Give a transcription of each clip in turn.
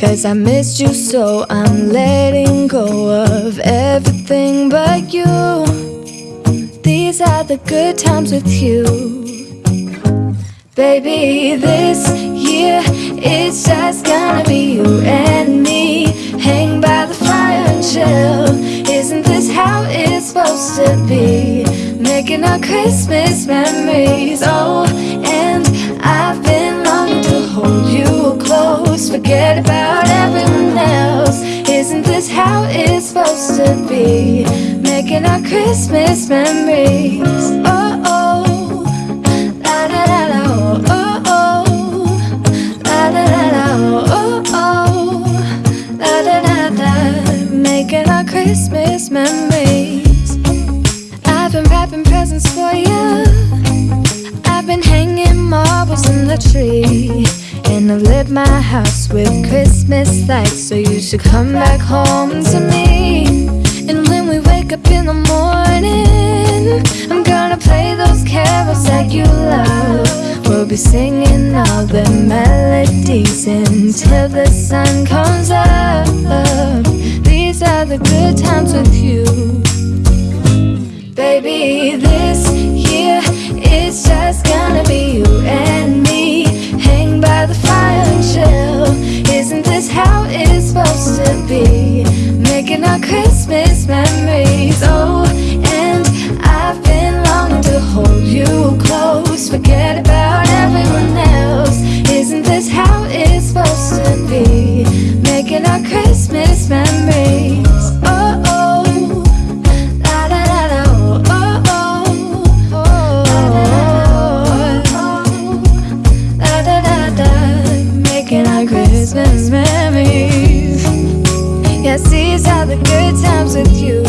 Cause I missed you, so I'm letting go of everything but you. These are the good times with you. Baby, this year it's just gonna be you and me. Hang by the fire and chill. Isn't this how it's supposed to be? Making our Christmas memories. Oh, and I've been longing to hold you close. Forget about to be? Making our Christmas memories. Oh oh, la la la la, oh oh, la la la la, oh oh, la la la la. Making our Christmas memories. I've been wrapping presents for you. I've been hanging marbles in the tree. And I've lit my house with Christmas lights So you should come back home to me wake up in the morning. I'm gonna play those carols that you love. We'll be singing all the melodies Until the sun comes up. These are the good times with you. Baby, this year it's just gonna be you and me. Hang by the fire and chill. Isn't this how it's supposed to be? Making our Christmas memories Oh, and I've been longing to hold you close. Forget about everyone else. Isn't this how it's supposed to be? Making our Christmas memories all the good times with you.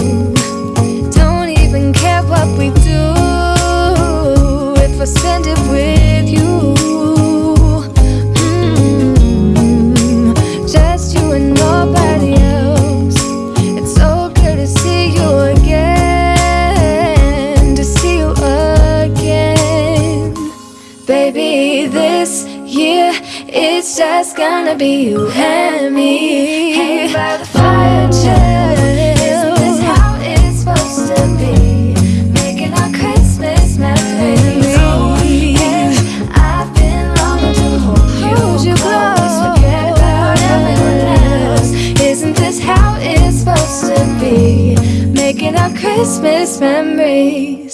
Don't even care what we do. If I spend it with you -hmm. Just you and nobody else. It's so good to see you again To see you again. Baby, this year It's just gonna be you and Christmas memories.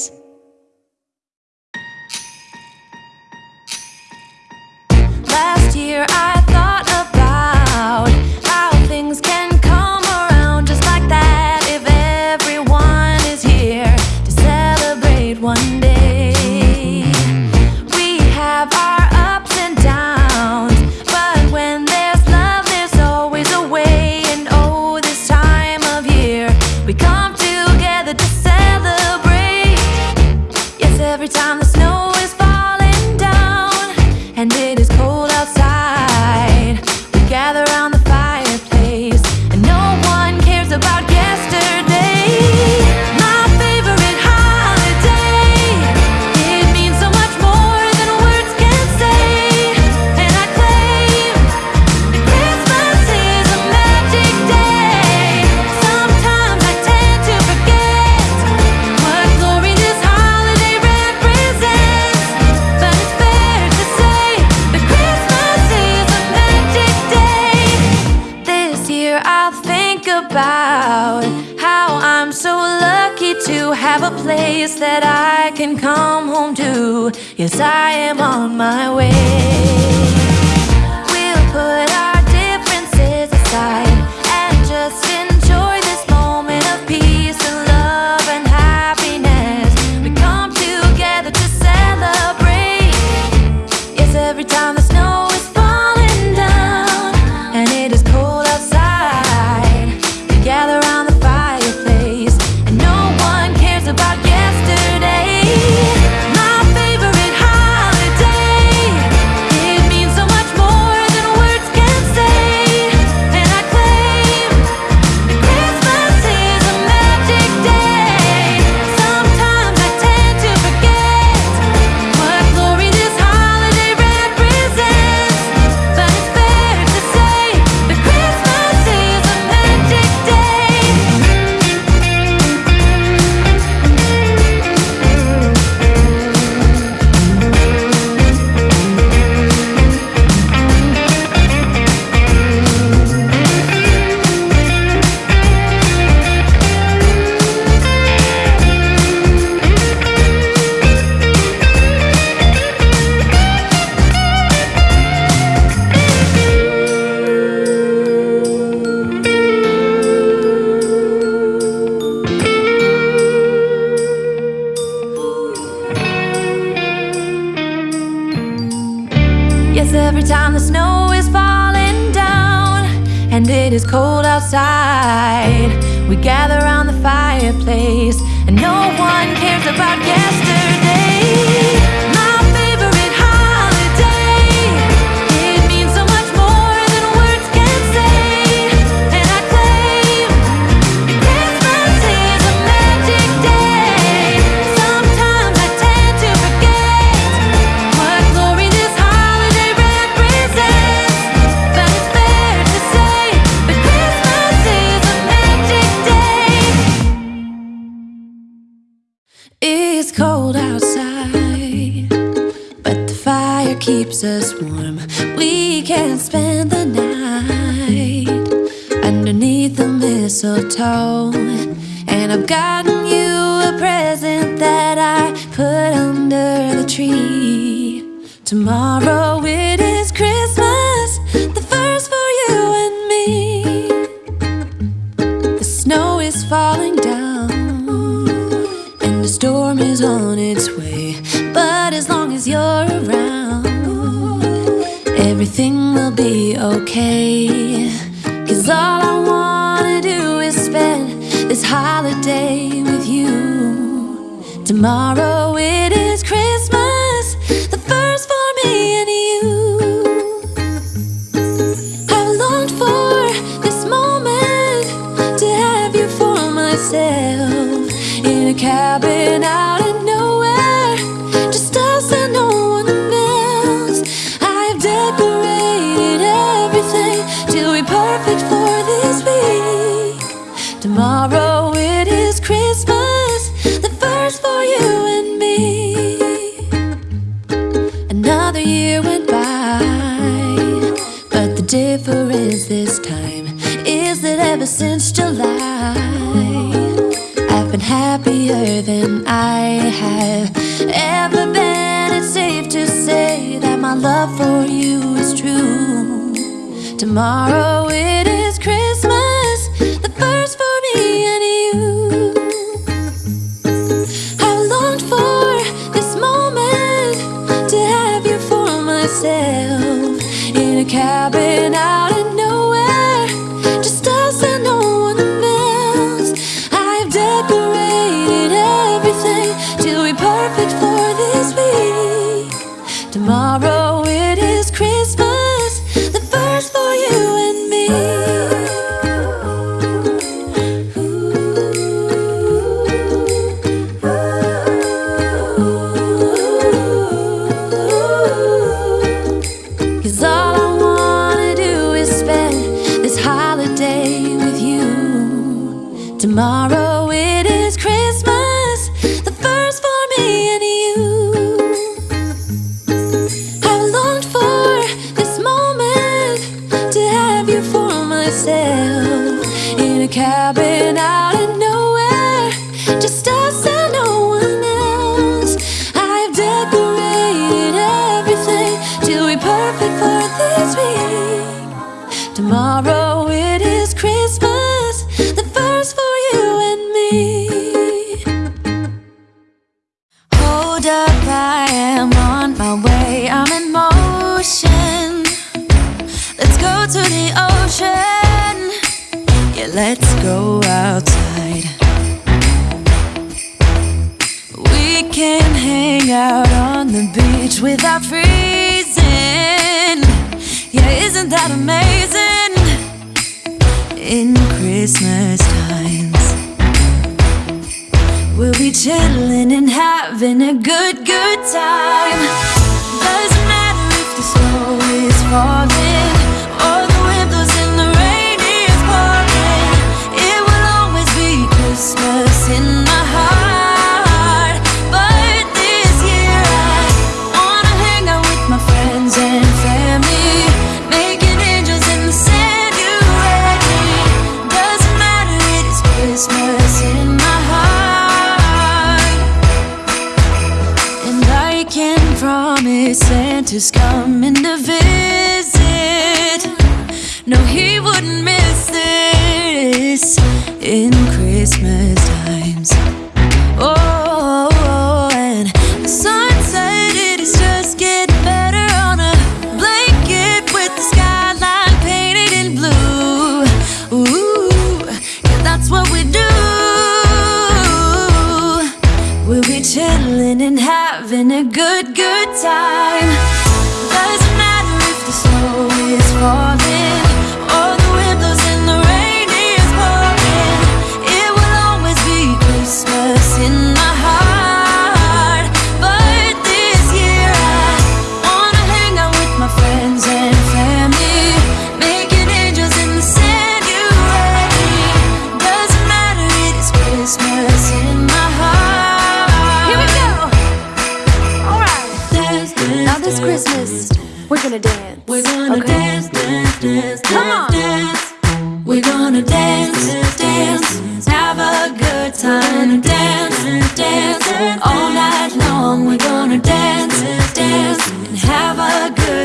Tomorrow is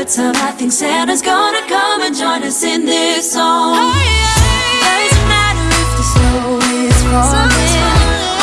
third time. I think Santa's gonna come and join us in this song. Hey, hey, Doesn't matter if the snow is falling.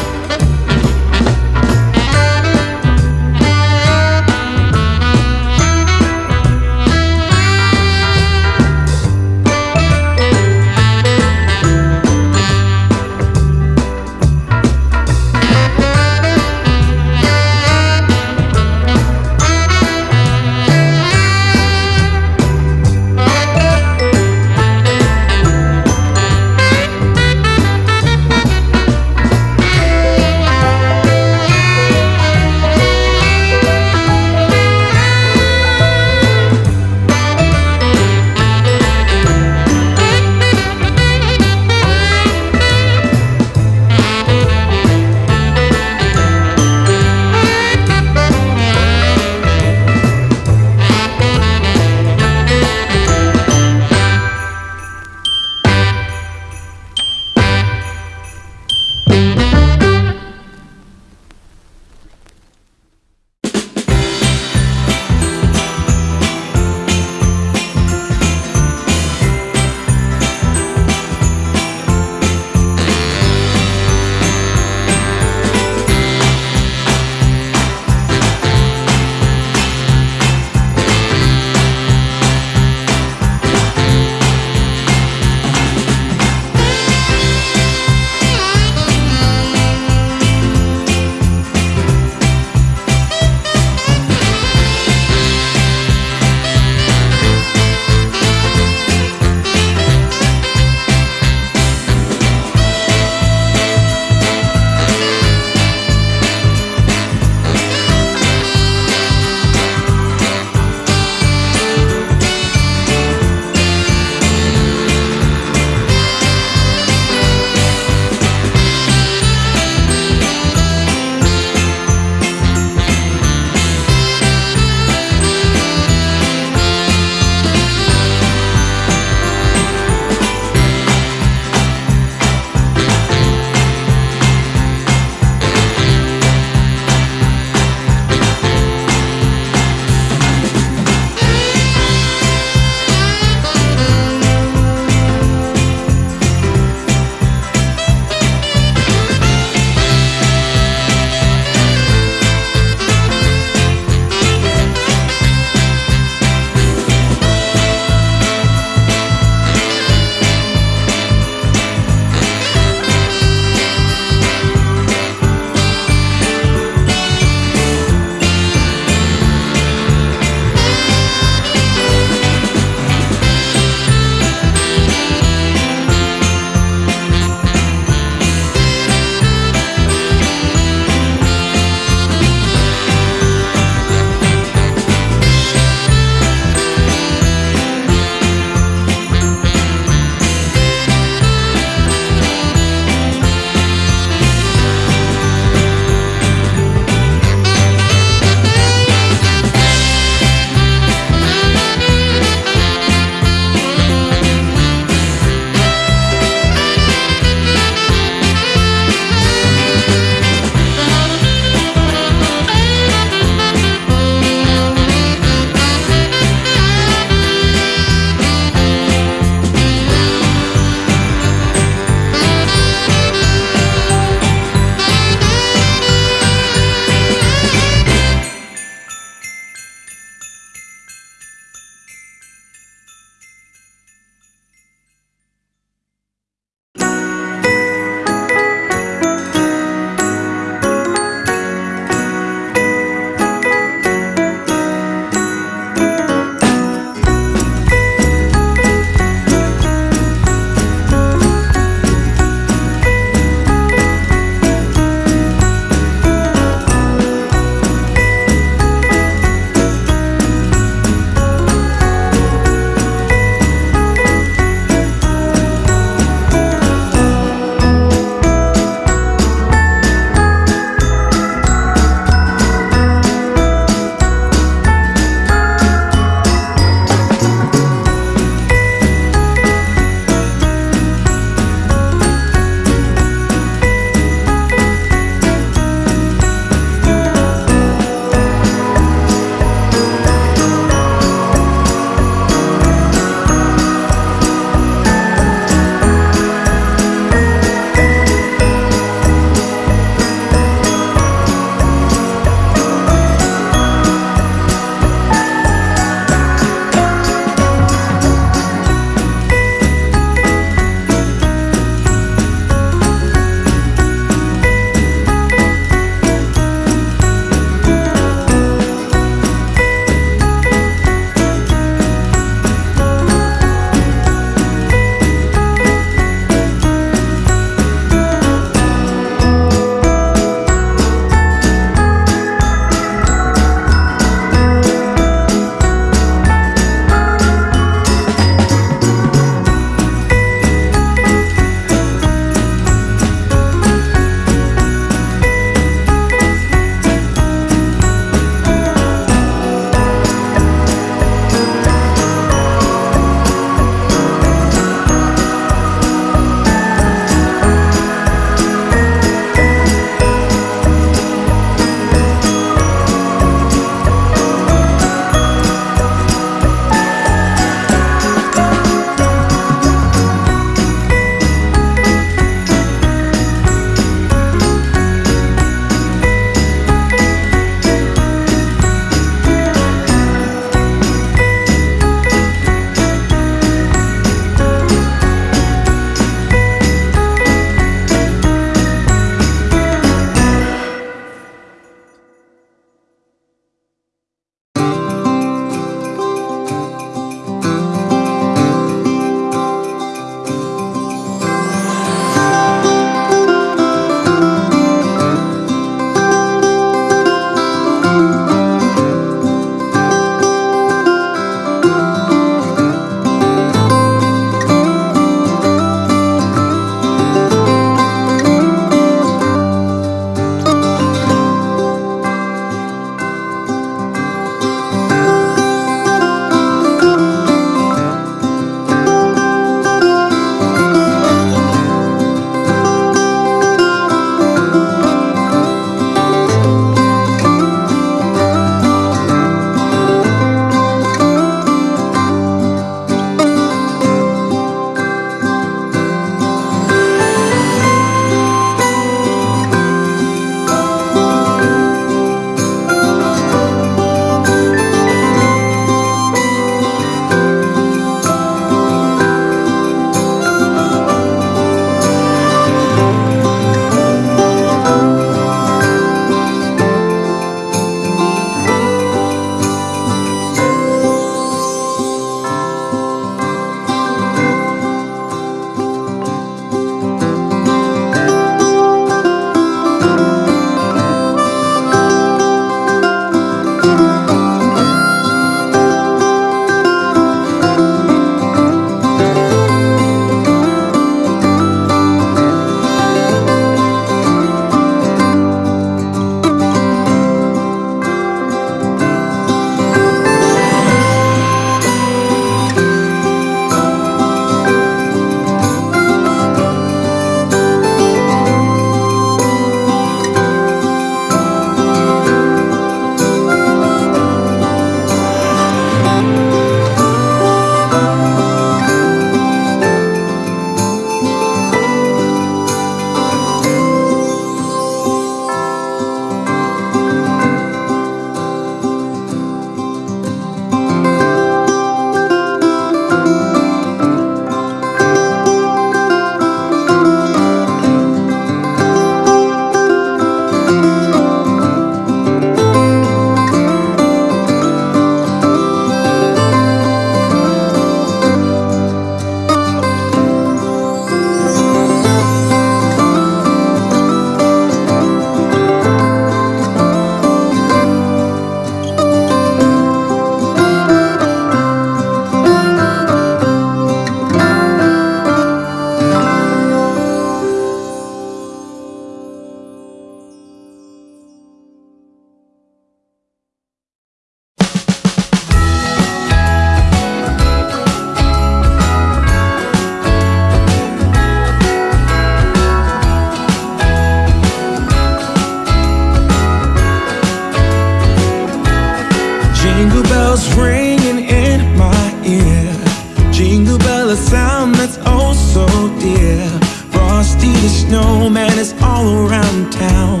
bells ringing in my ear. Jingle bell, a sound that's oh so dear. Frosty the snowman is all around town.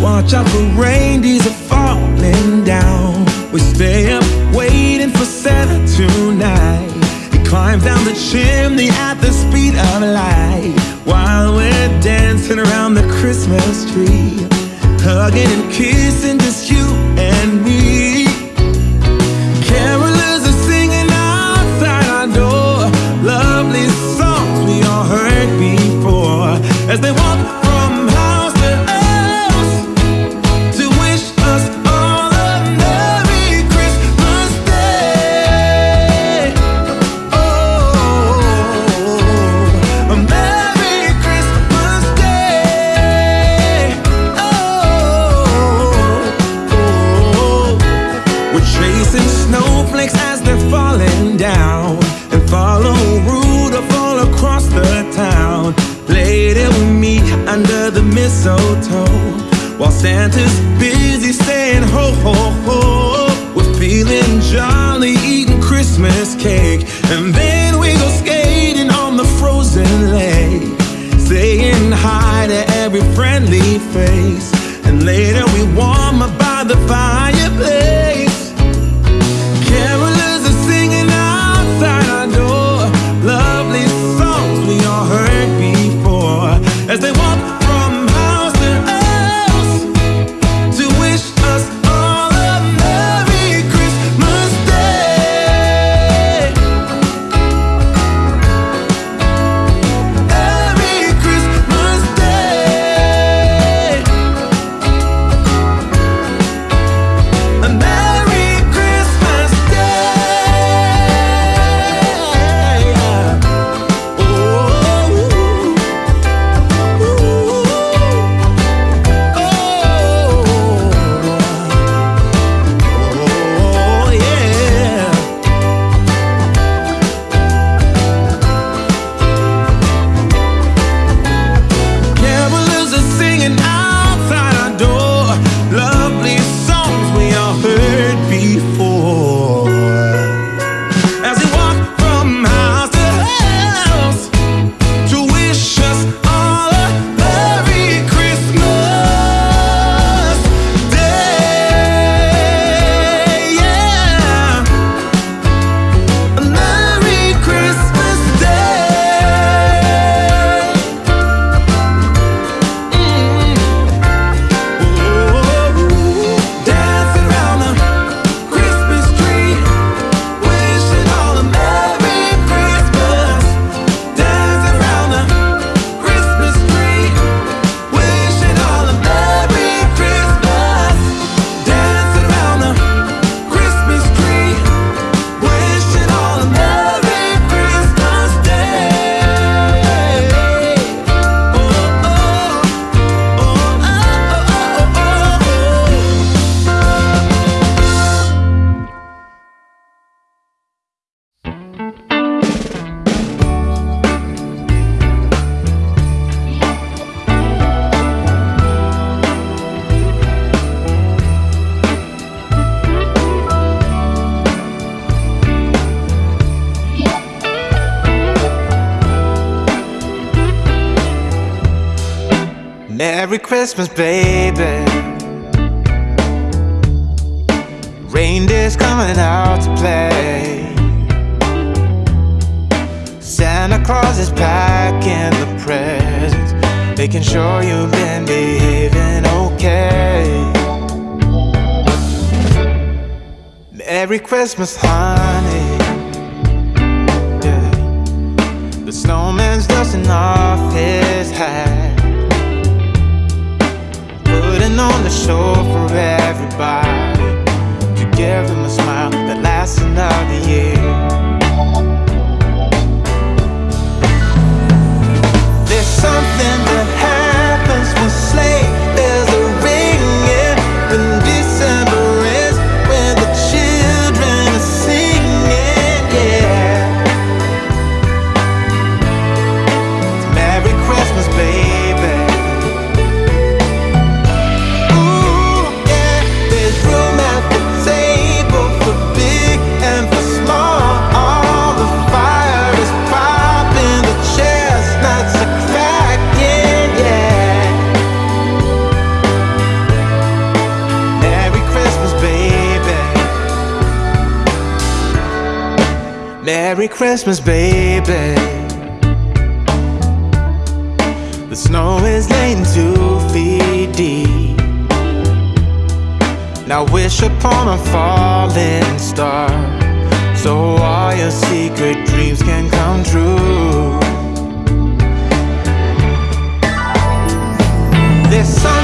Watch out for reindeers are falling down. We stay up waiting for Santa tonight. He climbs down the chimney at the speed of light. While we're dancing around the Christmas tree Hugging and kissing Merry Christmas, baby. Reindeer's coming out to play. Santa Claus is packing the presents Making sure you've been behaving okay. Merry Christmas, honey. Yeah. The snowman's dusting off his hat. Dancing on the shore for everybody. To give them a smile that lasts another year. There's something that happens with slaves. Merry Christmas, baby. The snow is laying two feet deep. Now wish upon a falling star so all your secret dreams can come true. There's something